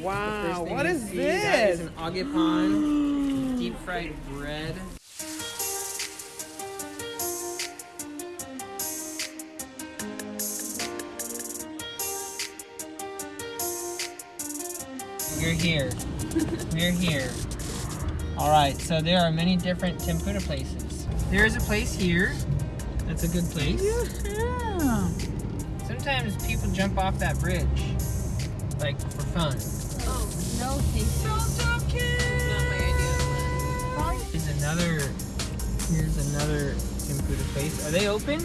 Wow, what you That is an agepan, deep fried bread. We're here. We're here. All right, so there are many different tempura places. There is a place here. That's a good place. Yeah. Sometimes people jump off that bridge, like for fun. No, thank you. Not my idea. Here's another. Here's another tempura place. Are they open?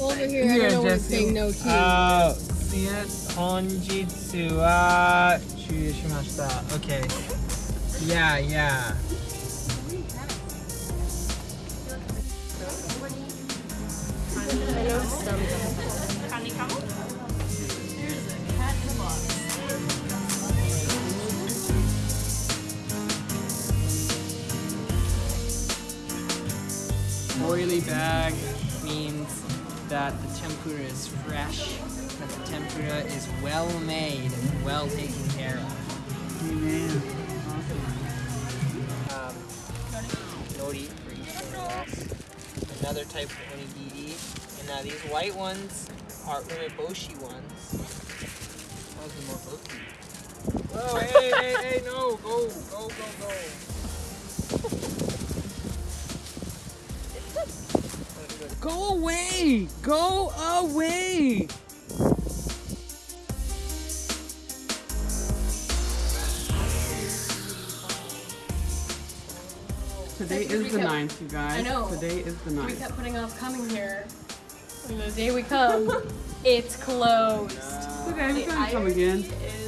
Over here, I don't know we're saying no uh, tea. See it? Honjitsu wa shurishimashita. Okay. Yeah, yeah. I know some. Oily bag means that the tempura is fresh, that the tempura is well made and well taken care of. Amen. um, nori for each. Another type of onigiri. And now these white ones are umeboshi ones. More bulky. Whoa, hey, hey, hey, no, go, go, go, go. Go away! Go away! Today That's what is we the kept- ninth, you guys. I know. Today is the ninth. We kept putting off coming here. And the day we come, it's closed. It's okay, we The can come again. is